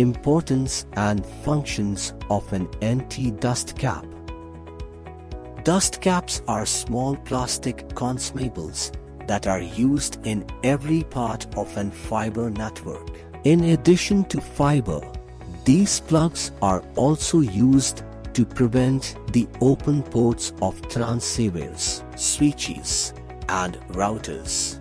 Importance and functions of an anti-dust cap. Dust caps are small plastic consumables that are used in every part of an fiber network. In addition to fiber, these plugs are also used to prevent the open ports of transceivers, switches, and routers.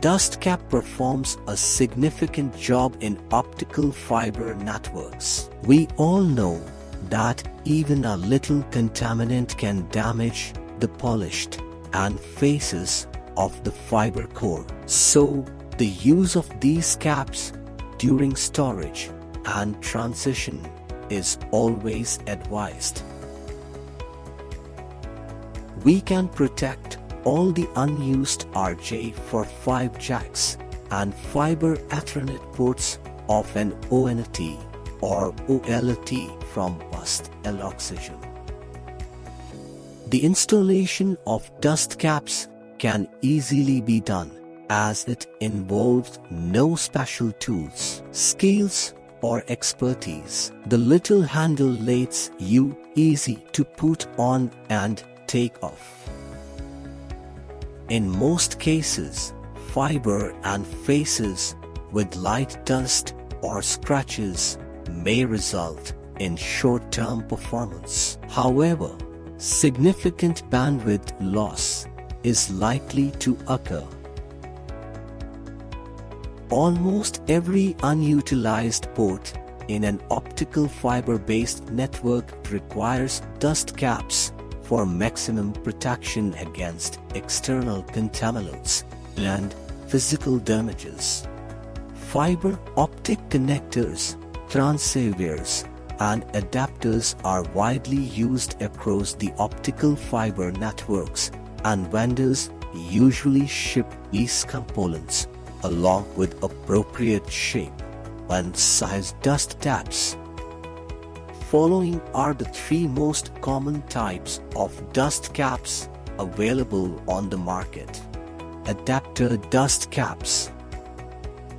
Dust cap performs a significant job in optical fiber networks. We all know that even a little contaminant can damage the polished end faces of the fiber core. So, the use of these caps during storage and transition is always advised. We can protect all the unused RJ45 jacks and fiber Ethernet ports of an ONT or OLT from bust oxygen. The installation of dust caps can easily be done as it involves no special tools, skills or expertise. The little handle lets you easy to put on and take off. In most cases, fiber end faces with light dust or scratches may result in short-term performance. However, significant bandwidth loss is likely to occur. Almost every unutilized port in an optical fiber-based network requires dust caps for maximum protection against external contaminants and physical damages. Fiber optic connectors, transceivers, and adapters are widely used across the optical fiber networks and vendors usually ship these components along with appropriate shape and size dust caps. Following are the three most common types of dust caps available on the market. Adapter dust caps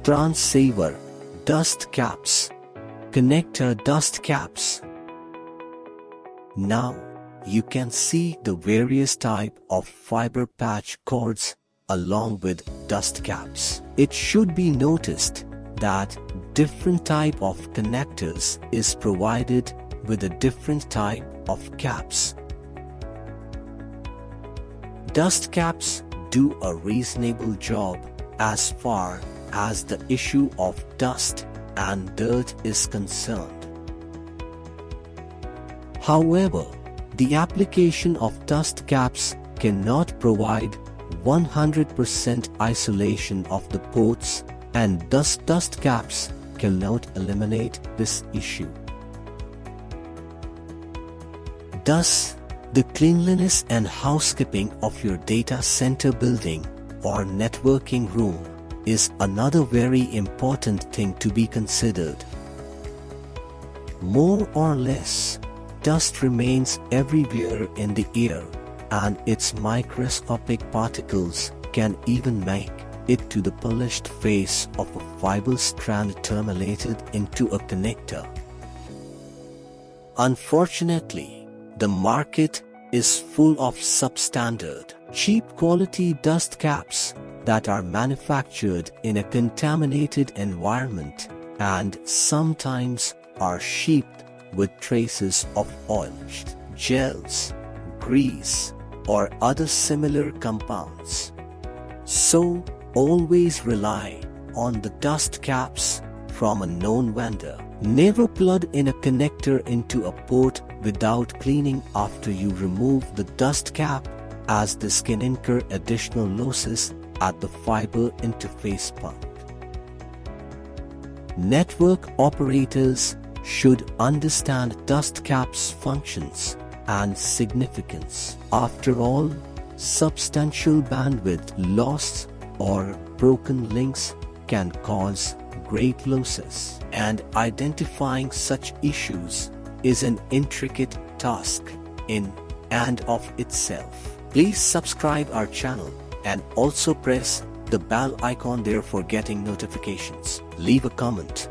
Transceiver dust caps Connector dust caps Now, you can see the various type of fiber patch cords along with dust caps. It should be noticed that different type of connectors is provided with a different type of caps. Dust caps do a reasonable job as far as the issue of dust and dirt is concerned. However, the application of dust caps cannot provide 100% isolation of the ports and thus dust caps cannot eliminate this issue. Thus, the cleanliness and housekeeping of your data center building or networking room is another very important thing to be considered. More or less, Dust remains everywhere in the air, and its microscopic particles can even make it to the polished face of a fiber strand terminated into a connector. Unfortunately, the market is full of substandard, cheap quality dust caps that are manufactured in a contaminated environment and sometimes are shipped with traces of oil, gels, grease, or other similar compounds. So, always rely on the dust caps from a known vendor. Never plug in a connector into a port without cleaning after you remove the dust cap as this can incur additional losses at the fiber interface pump. Network operators should understand dust caps functions and significance. After all, substantial bandwidth loss or broken links can cause great losses and identifying such issues is an intricate task in and of itself. Please subscribe our channel and also press the bell icon there for getting notifications. Leave a comment